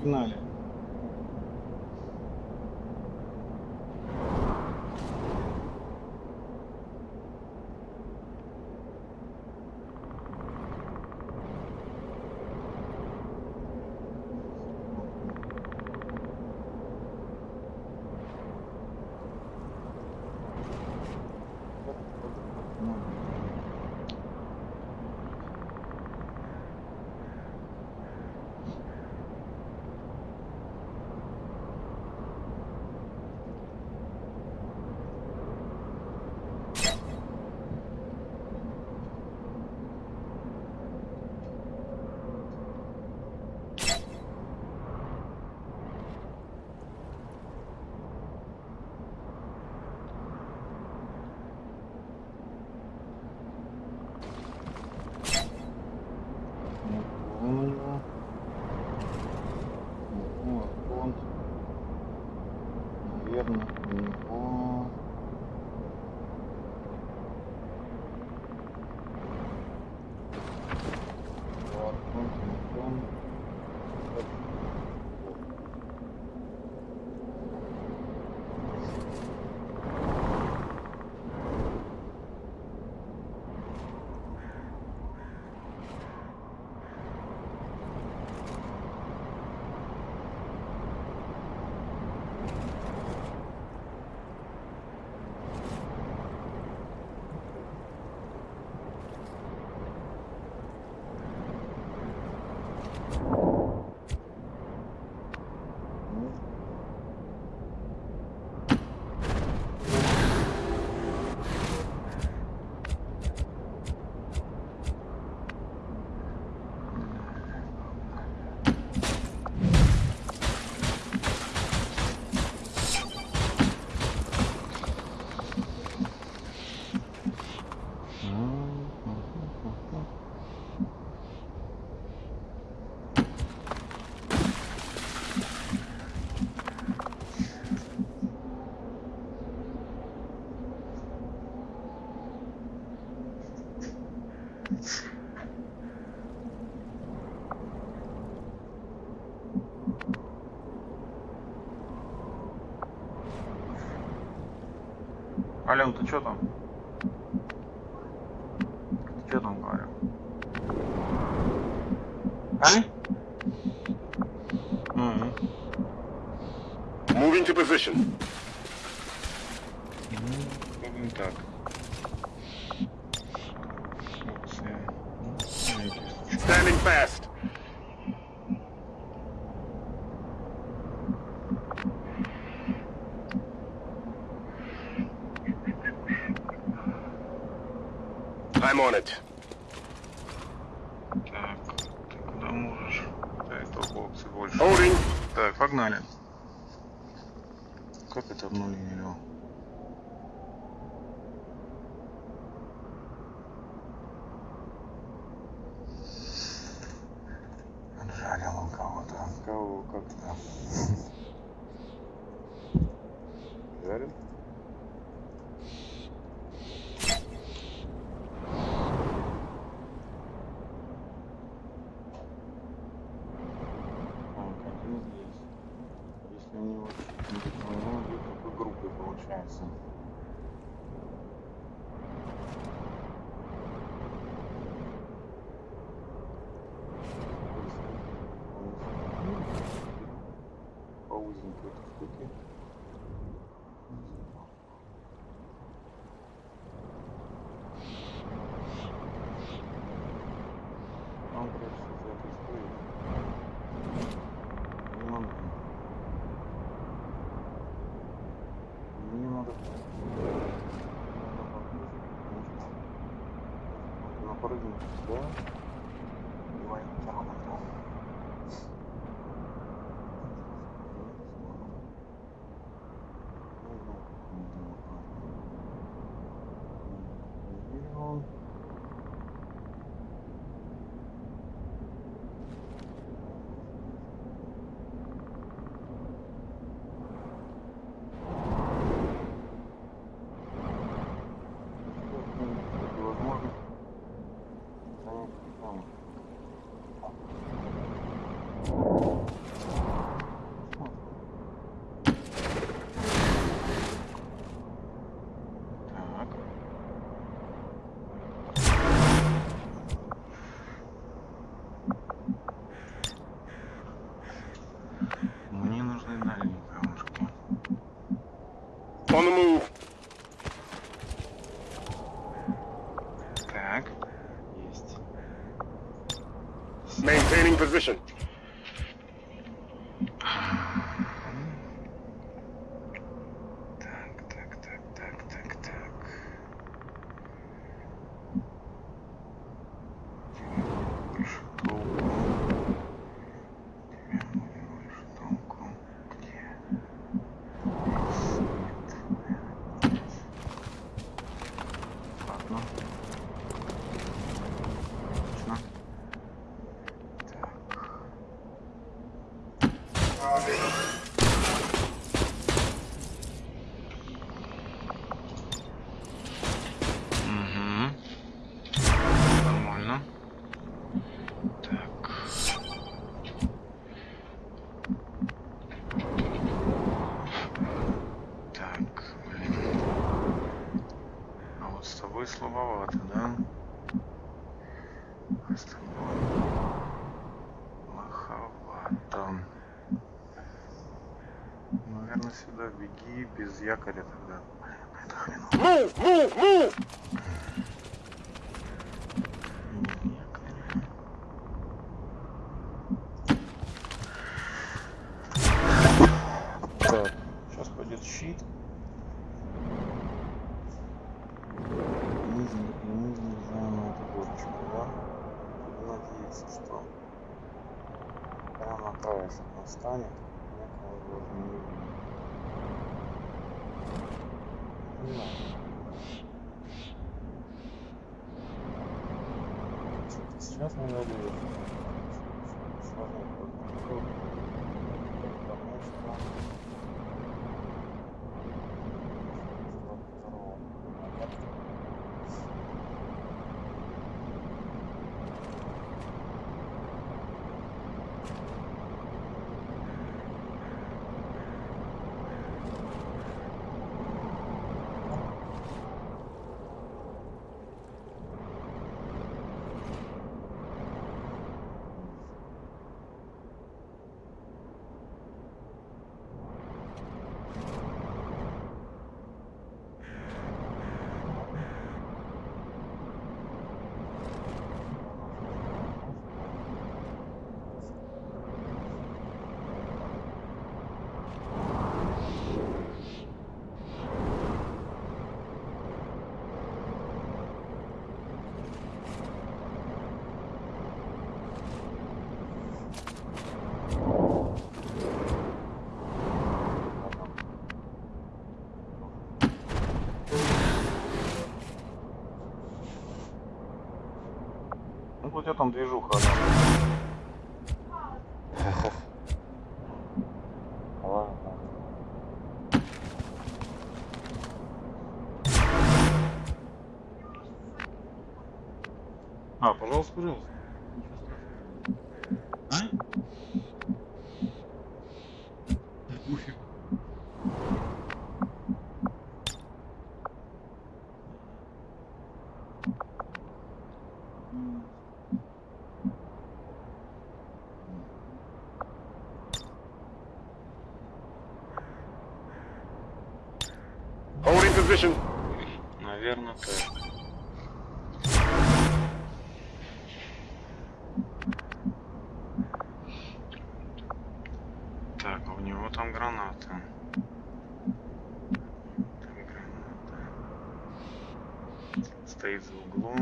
Погнали. чё там? Ты чё там говорю? А? Moving to position. Так. Standing fast. On the move. Так. Есть. Maintaining position. без якоря тогда. Move, move, move! у тебя там движуха? Ладно. А, пожалуйста, пожалуйста. выключен? Наверное, так. Так, а у него там граната. Там граната. Стоит за углом.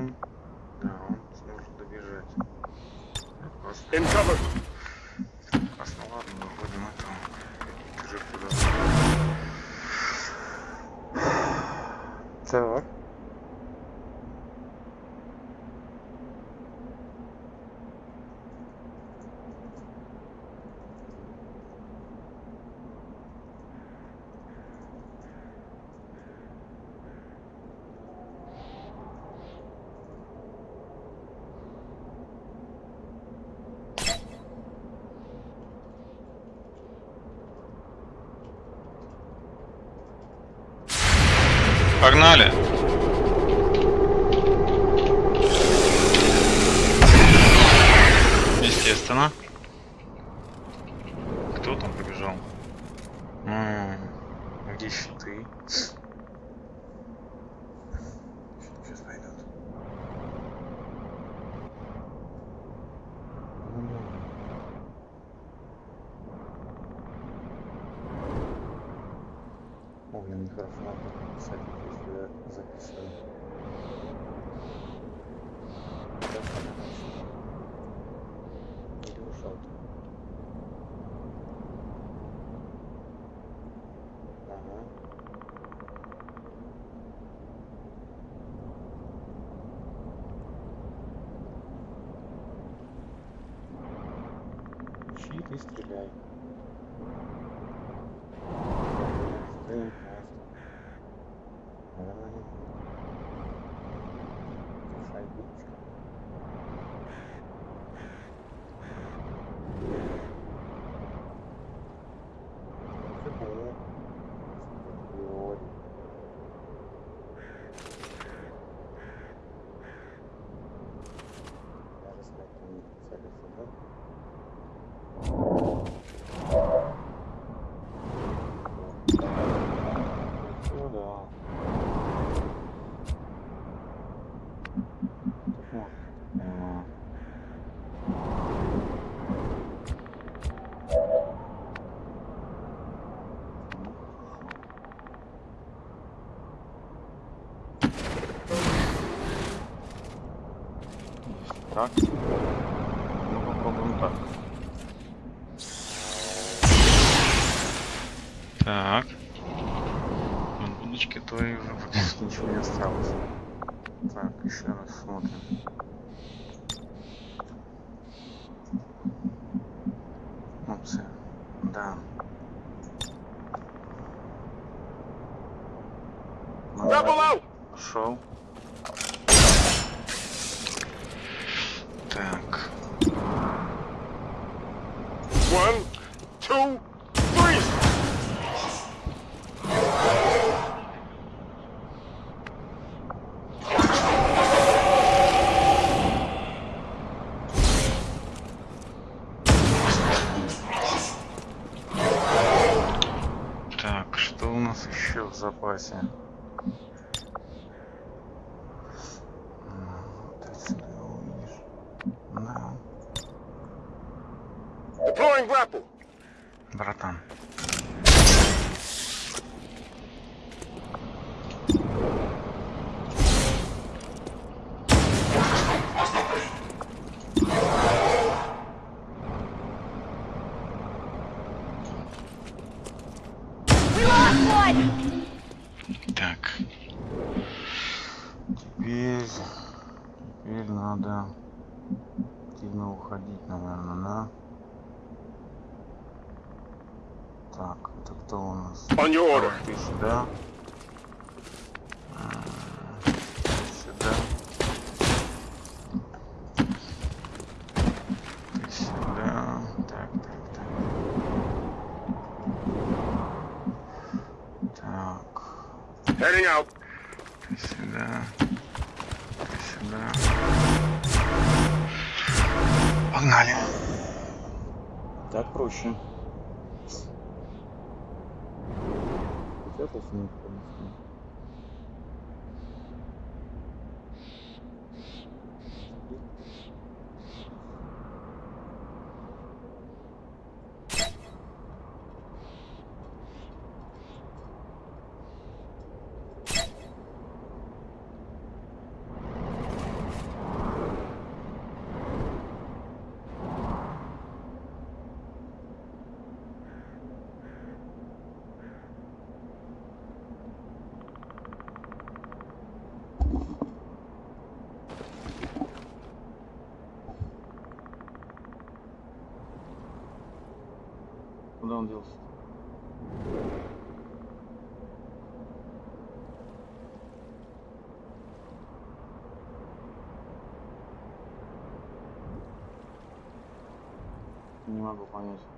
Так, ну попробуем так. Так. От будочки твоей уже Практически ничего не осталось. Так, еще раз смотрим. Опция. Да. Шел. One, two, three! Так, что у нас еще? В запасе. М, вот отсюда его видишь. Да. Deploying grapple! Братан. Так. Теперь, теперь надо активно уходить, наверное, да? Так, это кто у нас? On your order. Ты сюда. Сюда. Ты сюда. Так, так, так. Так. Heading out. Ты сюда. Ты сюда. Погнали. Так проще. Спрятался никто не знает. Куда он делся? Не могу понять.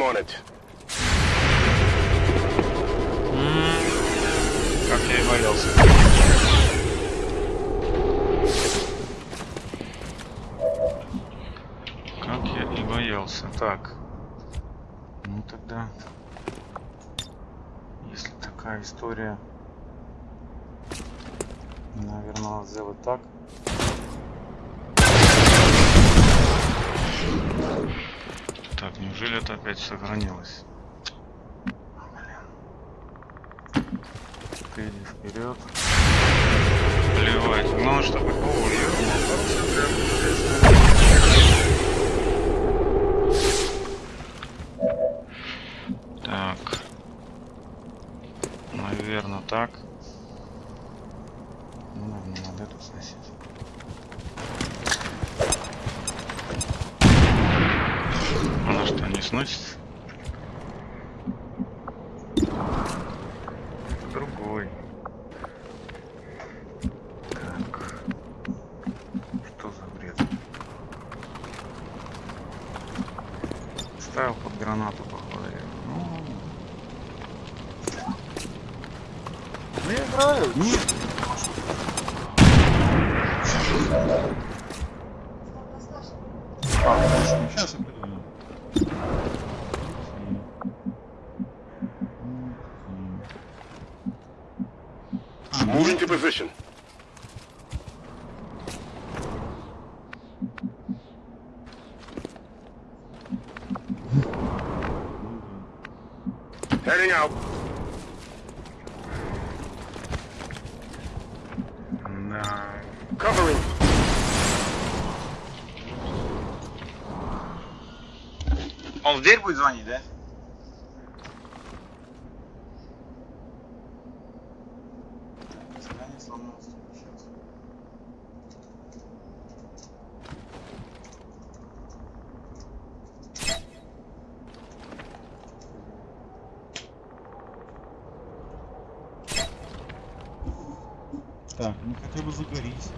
I'm on it. Как я и боялся. Как я и боялся. Так. Ну тогда, если такая история, наверное, сделать так. Так, неужели это опять сохранилось? Иди вперед. Плевать. Главное, чтобы... О, Так. Наверное, так. Ну, надо эту сносить. Она Он в дверь будет звонить, да? Свидание сломалось. Сейчас. Так, ну хотя бы загорись.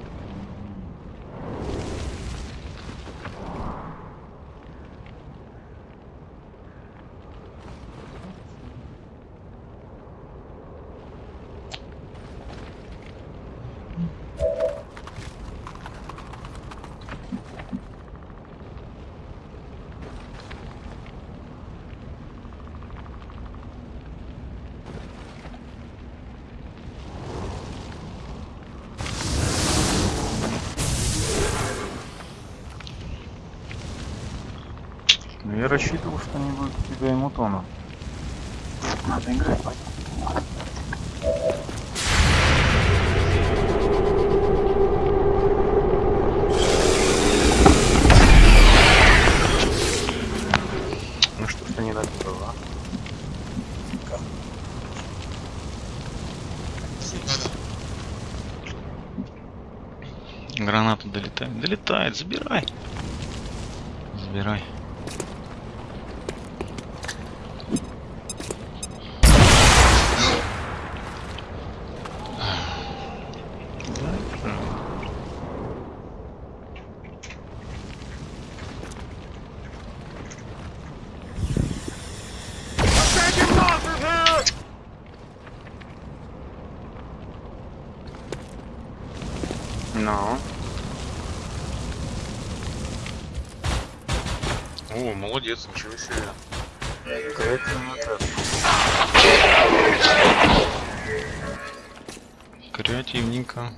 Ну я рассчитывал, что не будет у тебя эмутона. Надо играть. Ну что ж ты не добил, а? Граната долетает. Забирай. Забирай. Attacking молодец, ничего себе. Креативненько.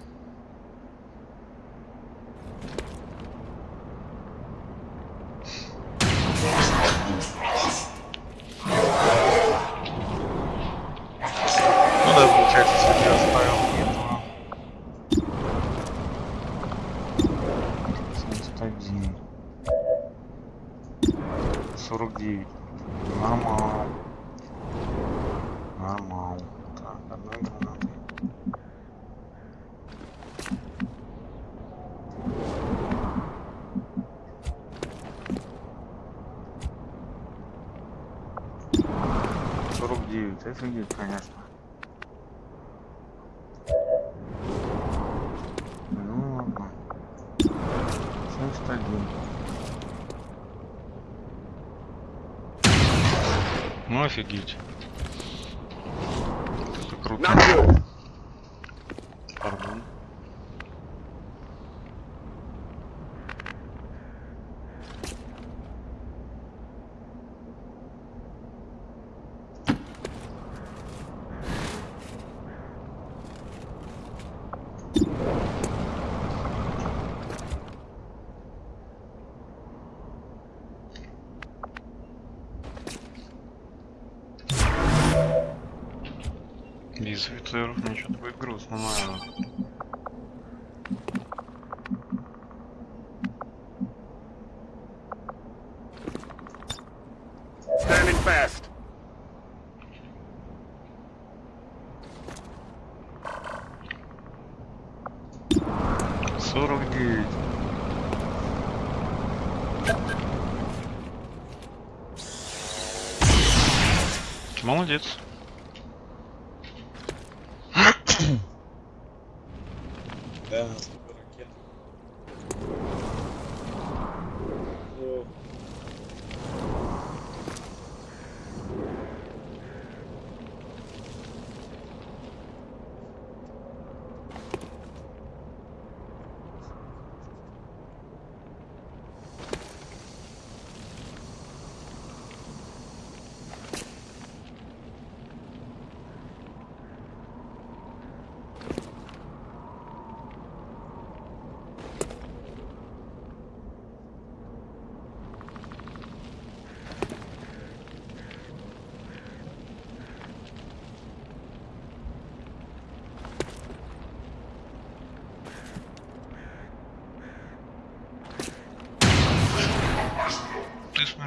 Guild. из Витлеров ничего такой грустного.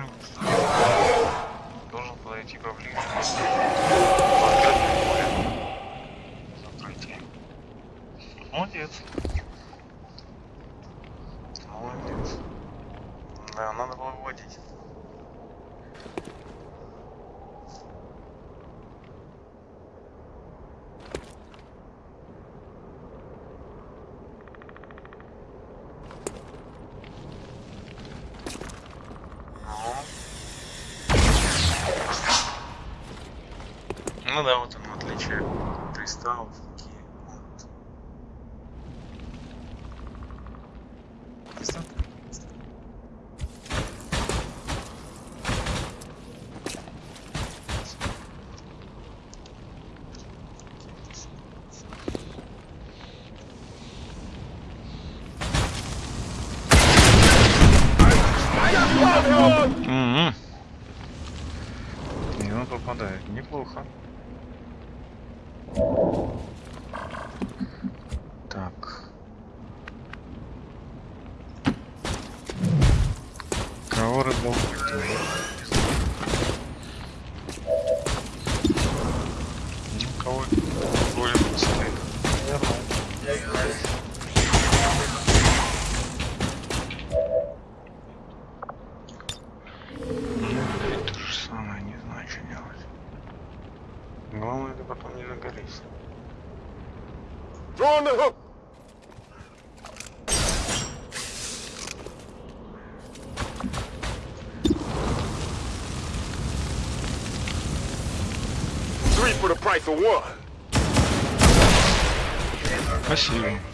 friends. tal, que потом не нагорись. Throw on the hook! Three for the price of one. I see.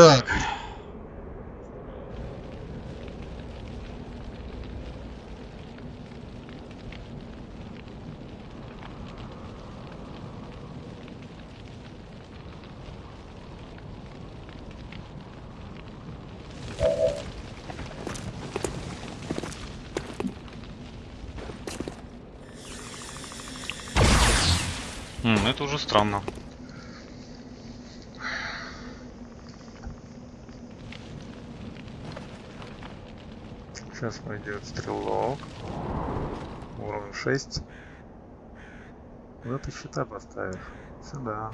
Так. М, это уже странно. Сейчас пойдет стрелок. Уровень 6. Куда ты щита поставишь? Сюда.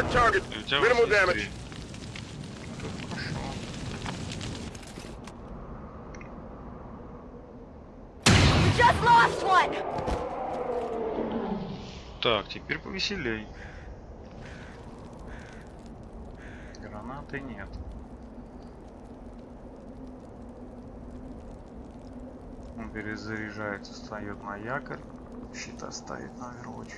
Mark target. Minimal damage. Just lost one. Так, теперь повеселей. Гранаты нет. Он перезаряжается, встает на якорь, щита ставит на овервоч.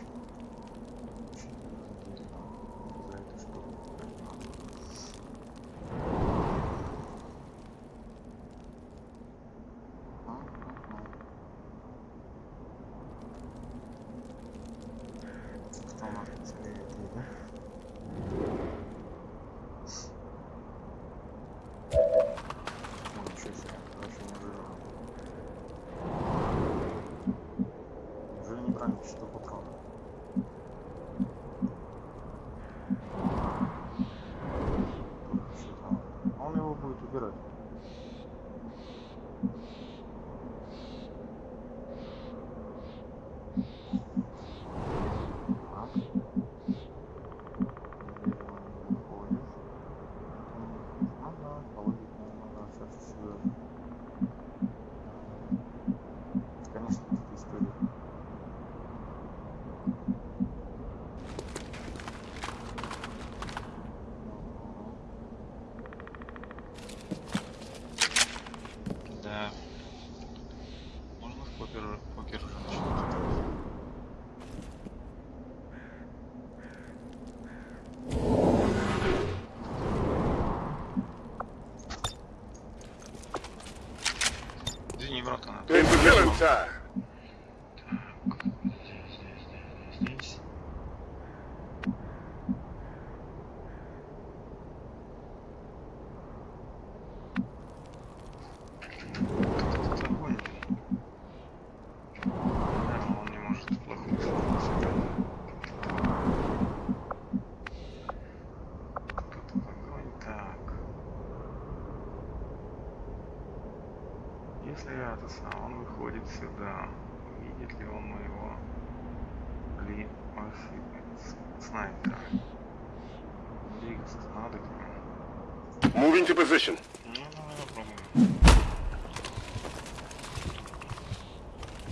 into position.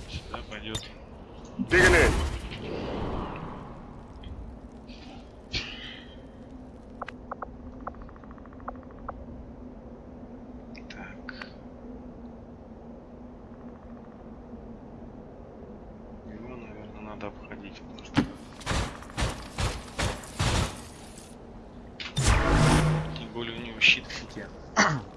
Сюда пойдет. Digging in. Так. Его, наверное, надо обходить, потому что... щит в щите.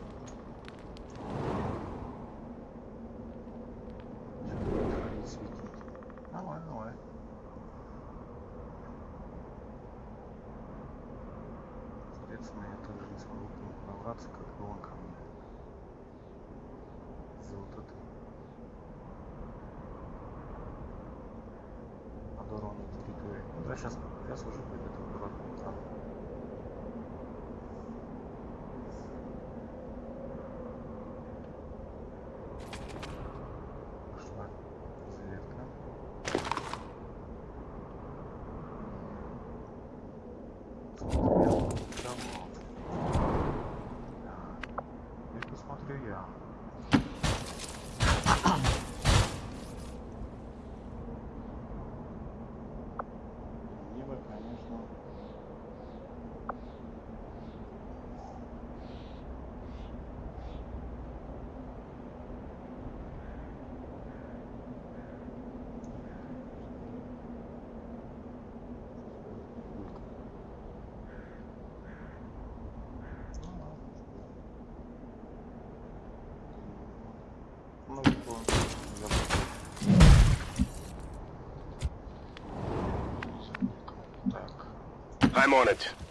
I'm on it.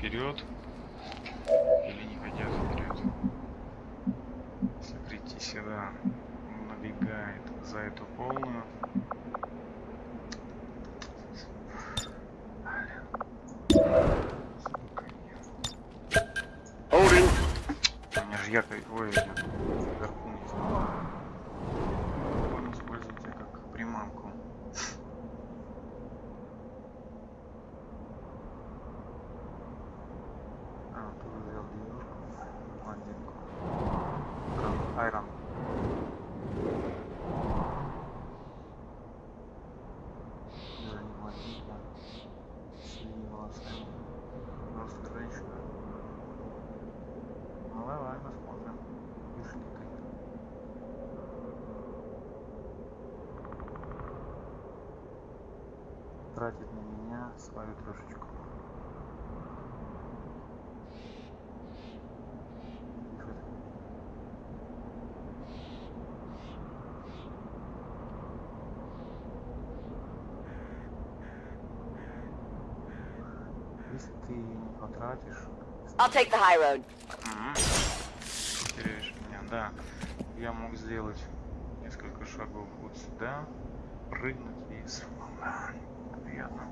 вперед. свою трешечку. Если ты не потратишь... I'll take the high road. Теряешь меня, да. Я мог сделать несколько шагов вот сюда, прыгнуть и сломать. Приятно.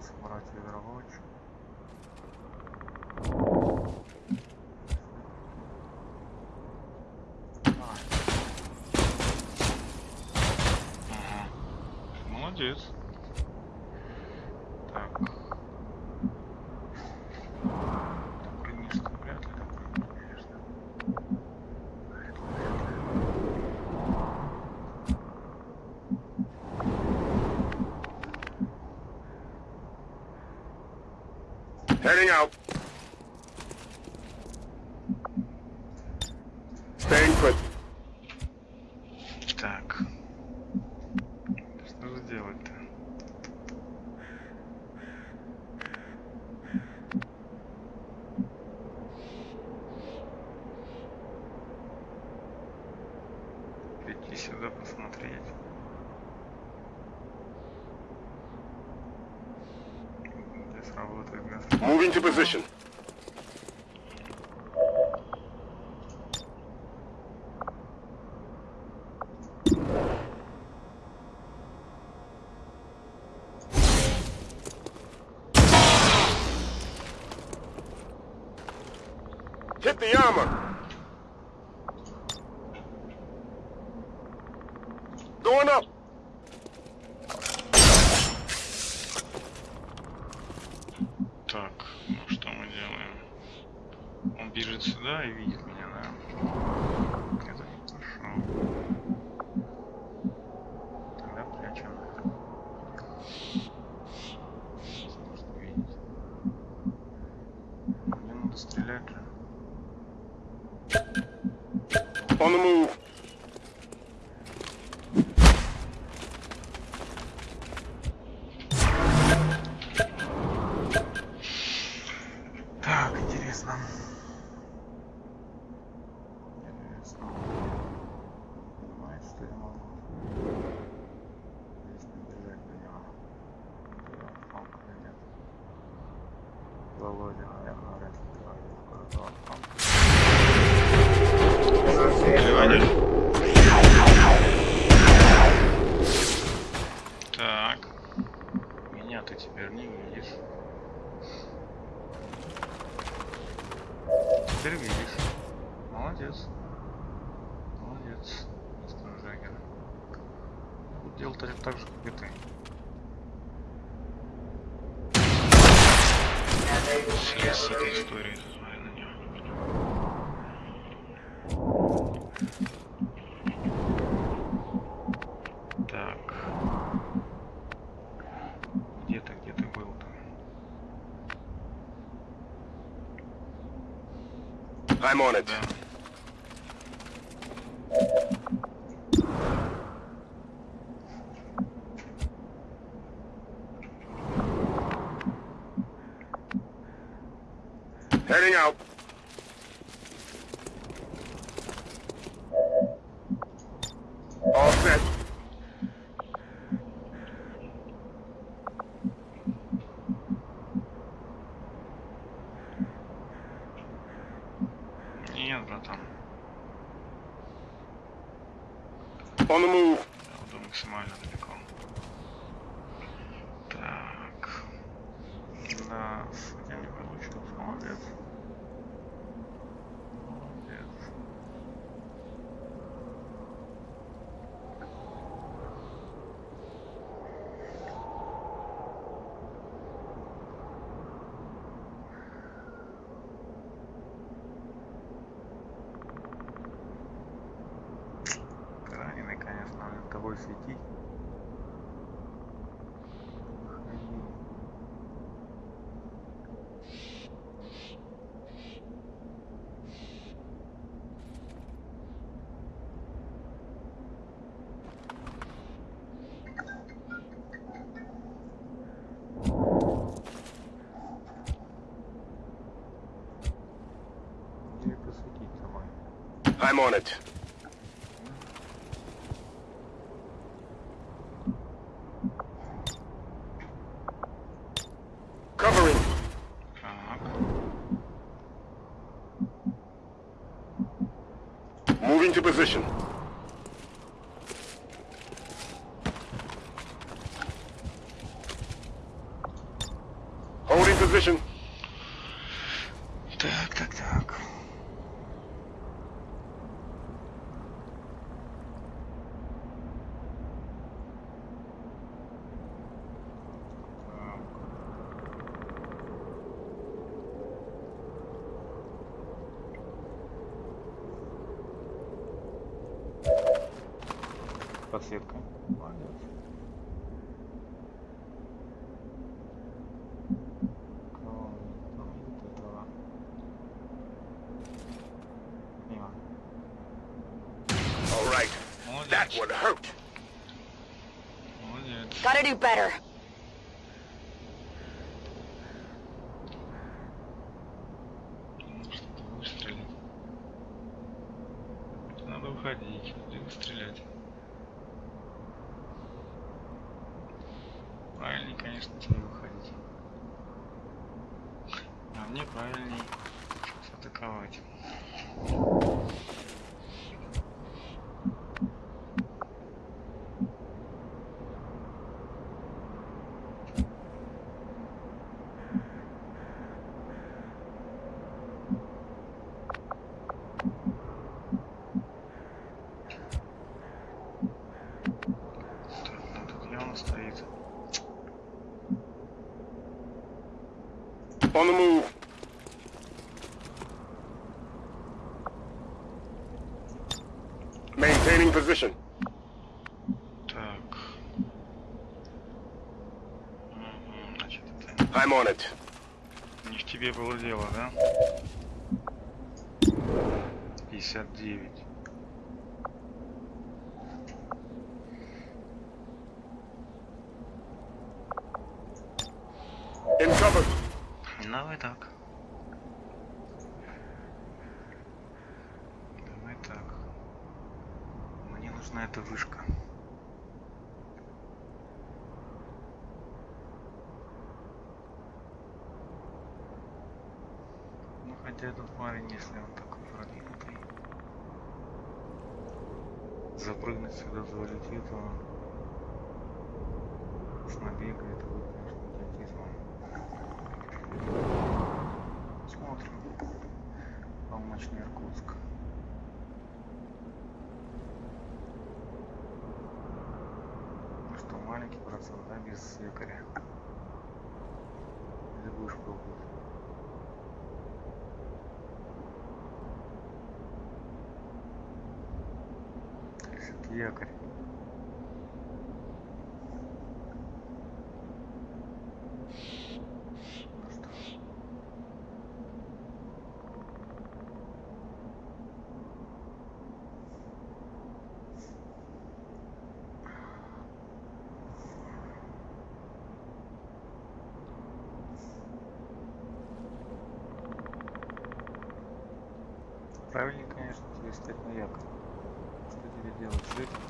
лучше брать веролочку. Молодец. Heading out. Staying put. Так. Что же делать-то? Прийти сюда посмотреть. Moving to position. Молодец. Молодец, мистер Джаггер. Буду делать так же, как и ты. Шли с этой историей. Так. Где ты, где ты был там? I'm on it. Да. I'm on it. Covering. Uh-huh. Moving to position. Better. Выстрелить. Надо уходить, где стрелять. Конечно, тебе выходить. А мне правильней атаковать. Так, ну тут явно стоит. On the move. Maintaining position. Так. Мгм, Значит, это I'm on it. не в тебе было дело, да? 59. In cover. Давай так. Давай так. Эта вышка. Ну хотя этот парень, если он такой продвинутый, запрыгнуть сюда залетит, он с набега это будет, конечно, идиотизмом. Смотрим. Полночный Иркутск. Ну что, маленький процент, да, без якоря? Или будешь пробовать? Все-таки якорь. Ну что, Правильнее, конечно, тебе стать на якорь. Что тебе делать с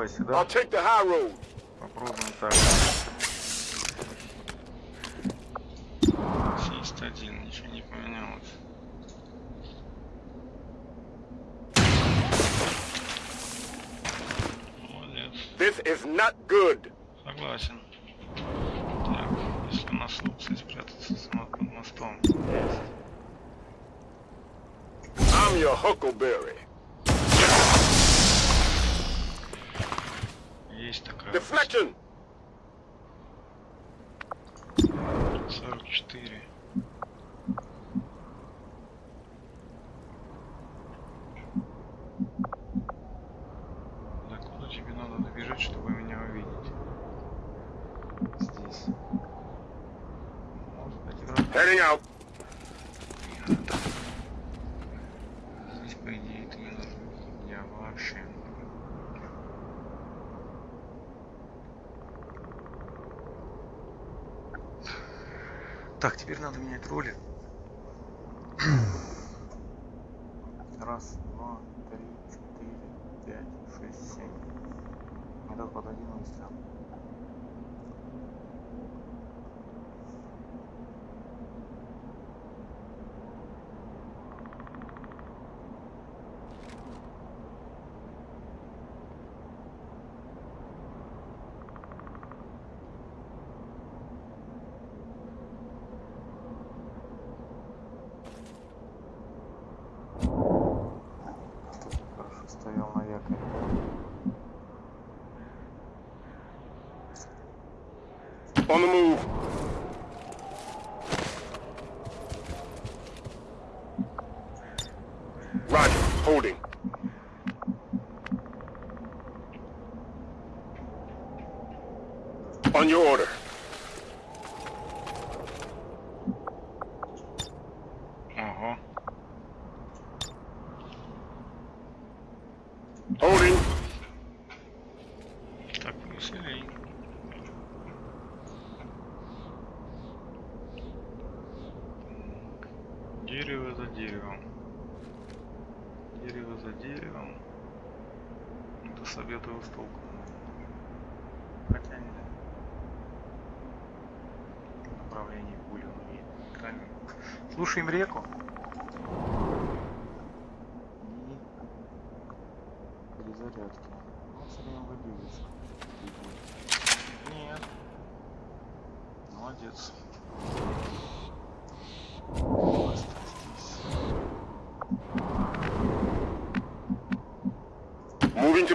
давай сюда. I'll take the high road. Попробуем так. 71, ничего не поменялось. Молодец. This is not good. Согласен. Так, если у нас лучше спрятаться само под мостом. Есть. I'm your Huckleberry. Есть такая. Deflection. 44. Roger. Holding. On your order.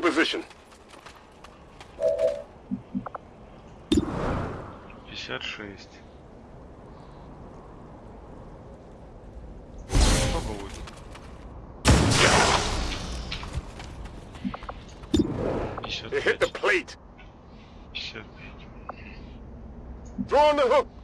position. 56. Сколько будет? They hit the plate. 55. Throw on the hook.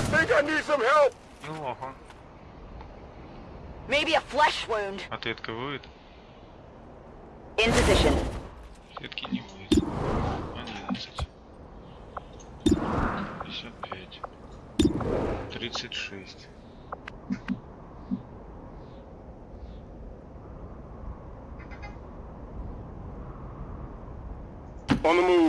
I think I need some help. Неплохо. Maybe a flesh wound. Ответка будет? In position. Ответки не будет. 11. 55. 36. On the move.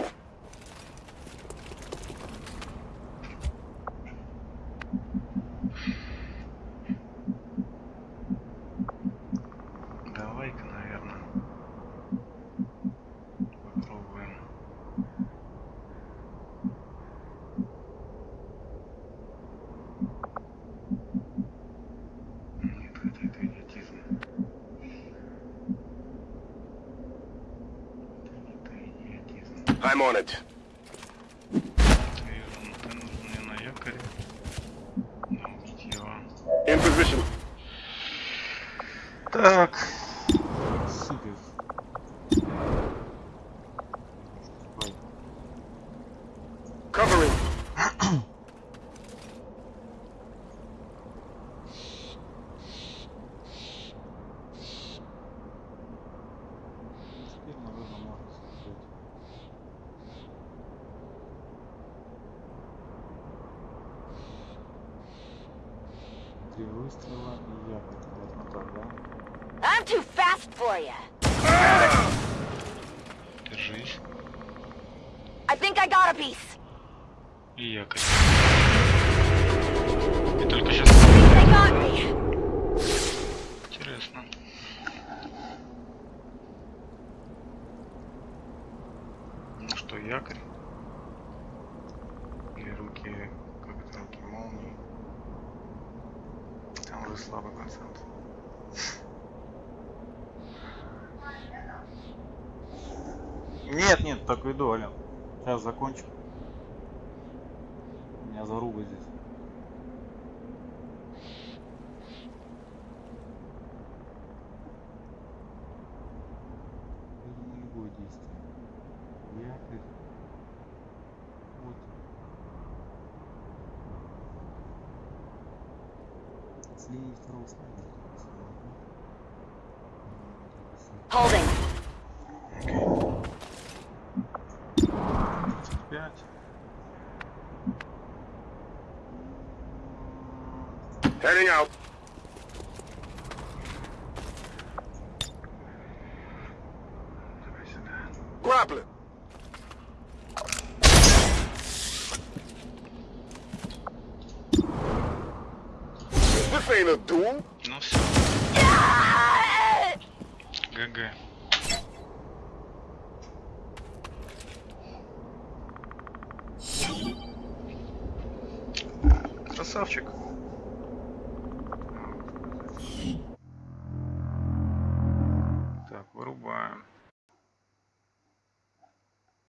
доволен. Сейчас закончу. У меня заруба здесь. Я думаю, любое действие. Якорь. Вот. Слили второго снайпера. Holding.